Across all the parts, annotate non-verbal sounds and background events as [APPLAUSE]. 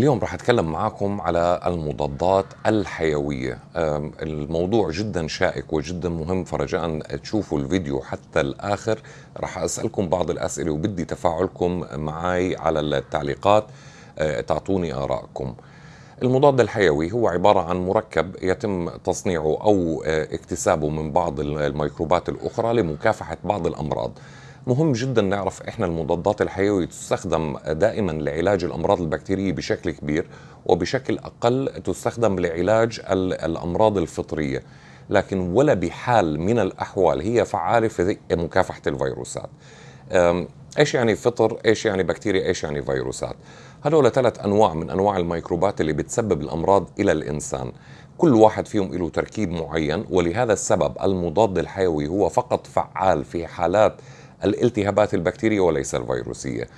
اليوم راح أتكلم معاكم على المضادات الحيوية. الموضوع جدا شائك وجدا مهم فرجاء تشوفوا الفيديو حتى الآخر. راح أسألكم بعض الأسئلة وبدي تفاعلكم معي على التعليقات أه، تعطوني آرائكم. المضاد الحيوي هو عبارة عن مركب يتم تصنيعه أو أه، اكتسابه من بعض الميكروبات الأخرى لمكافحة بعض الأمراض. مهم جدا نعرف إحنا المضادات الحيوية تستخدم دائما لعلاج الأمراض البكتيرية بشكل كبير وبشكل أقل تستخدم لعلاج ال- الأمراض الفطرية. لكن ولا بحال من الأحوال هي فعالة في مكافحة الفيروسات. إيش يعني فطر؟ إيش يعني بكتيريا؟ إيش يعني فيروسات؟ هذول ثلاث أنواع من أنواع الميكروبات اللي بتسبب الأمراض إلى الإنسان. كل واحد فيهم له تركيب معين ولهذا السبب المضاد الحيوي هو فقط فعال في حالات الالتهابات البكتيرية وليس الفيروسية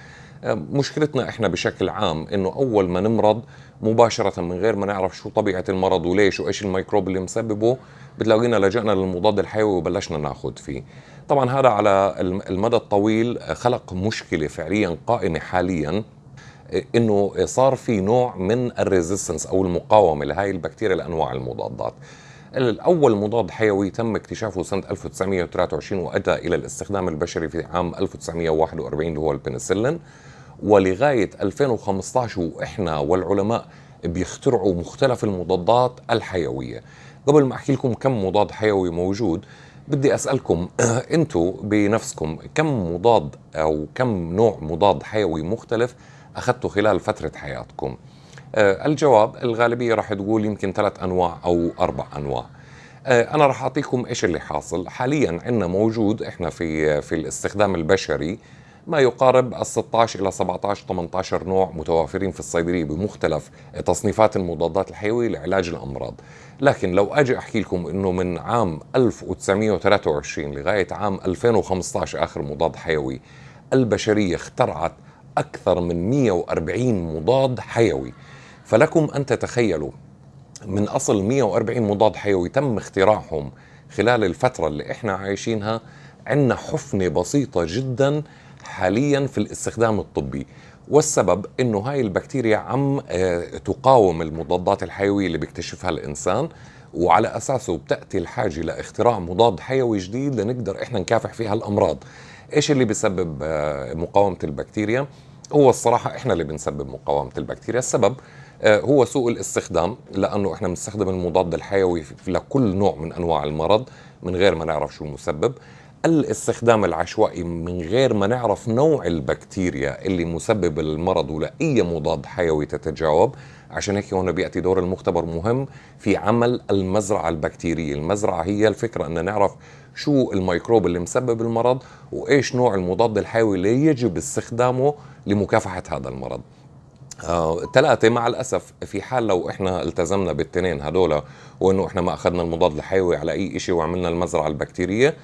مشكلتنا إحنا بشكل عام إنه أول ما نمرض مباشرة من غير ما نعرف شو طبيعة المرض وليش وإيش الميكروب اللي مسببه بتلاقينا لجأنا للمضاد الحيوي وبلشنا ناخذ فيه طبعا هذا على الم- المدى الطويل خلق مشكلة فعليا قائمة حاليا إنه صار في نوع من ال resistance أو المقاومة لهي البكتيريا لأنواع المضادات. الأول مضاد حيوي تم اكتشافه سنة 1923 وأدى إلى الاستخدام البشري في عام 1941 اللي هو البنسلين ولغاية 2015 وإحنا والعلماء بيخترعوا مختلف المضادات الحيوية. قبل ما أحكي لكم كم مضاد حيوي موجود بدي أسألكم [CLEARS THROAT] أنتم بنفسكم كم مضاد أو كم نوع مضاد حيوي مختلف اخذته خلال فترة حياتكم؟ آه، الجواب الغالبية راح تقول يمكن ثلاث أنواع أو أربع أنواع. آه، أنا راح أعطيكم إيش اللي حاصل، حاليا عندنا موجود إحنا في في الاستخدام البشري ما يقارب ال 16 إلى 17 18 نوع متوافرين في الصيدلية بمختلف تصنيفات المضادات الحيوية لعلاج الأمراض. لكن لو أجي أحكي لكم إنه من عام 1923 لغاية عام 2015 آخر مضاد حيوي البشرية اخترعت أكثر من 140 مضاد حيوي. فلكم أن تتخيلوا من أصل 140 مضاد حيوي تم اختراعهم خلال الفترة اللي إحنا عايشينها عندنا حفنه بسيطة جدا حاليا في الاستخدام الطبي. والسبب إنه هاي البكتيريا عم آه، تقاوم المضادات الحيوية اللي بيكتشفها الإنسان وعلى أساسه بتأتي الحاجة لاختراع مضاد حيوي جديد لنقدر إحنا نكافح فيها الأمراض. إيش اللي بيسبب آه، مقاومة البكتيريا؟ هو الصراحة إحنا اللي بنسبب مقاومة البكتيريا. السبب هو سوء الاستخدام لأنه إحنا بنستخدم المضاد الحيوي لكل نوع من أنواع المرض من غير ما نعرف شو المسبب الاستخدام العشوائي من غير ما نعرف نوع البكتيريا اللي مسبب المرض ولا اي مضاد حيوي تتجاوب. عشان هيك هون بيأتي دور المختبر مهم في عمل المزرعة البكتيرية. المزرعة هي الفكرة إن نعرف شو الميكروب اللي مسبب المرض وإيش نوع المضاد الحيوي اللي يجب استخدامه لمكافحة هذا المرض. آه، ثلاثة مع الأسف في حال لو إحنا التزمنا بالتنين هدول وإنه إحنا ما أخذنا المضاد الحيوي على أي إشي وعملنا المزرعة البكتيرية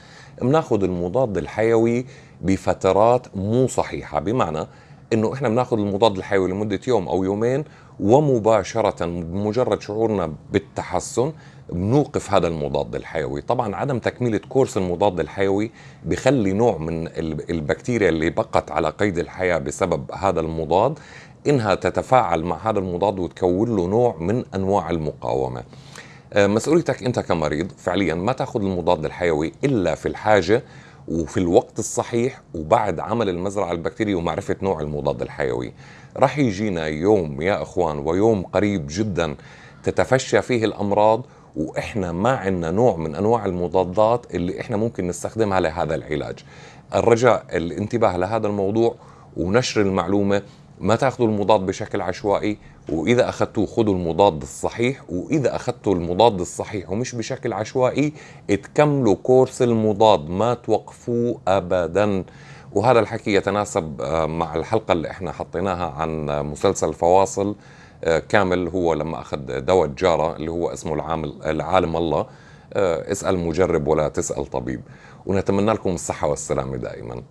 بناخذ المضاد الحيوي بفترات مو صحيحة. بمعنى إنه إحنا بناخذ المضاد الحيوي لمدة يوم أو يومين ومباشرة بمجرد شعورنا بالتحسن بنوقف هذا المضاد الحيوي. طبعا عدم تكملة كورس المضاد الحيوي بخلي نوع من ال- البكتيريا اللي بقت على قيد الحياة بسبب هذا المضاد إنها تتفاعل مع هذا المضاد وتكون له نوع من أنواع المقاومة. آه، مسؤوليتك أنت كمريض فعليا ما تأخذ المضاد الحيوي إلا في الحاجة وفي الوقت الصحيح وبعد عمل المزرعة البكتيرية ومعرفة نوع المضاد الحيوي. راح يجينا يوم يا إخوان ويوم قريب جدا تتفشى فيه الأمراض وإحنا ما عندنا نوع من أنواع المضادات اللي إحنا ممكن نستخدمها لهذا العلاج. الرجاء الانتباه لهذا الموضوع ونشر المعلومة ما تاخذوا المضاد بشكل عشوائي وإذا أخذتوه خذوا المضاد الصحيح وإذا أخذتوا المضاد الصحيح ومش بشكل عشوائي تكملوا كورس المضاد ما توقفوه ابدا. وهذا الحكي يتناسب آه، مع الحلقة اللي إحنا حطيناها عن مسلسل فواصل آه، كامل هو لما أخذ دواء الجاره اللي هو اسمه العامل العالم الله. آه، اسأل مجرب ولا تسأل طبيب. ونتمنى لكم الصحة والسلامة دائما.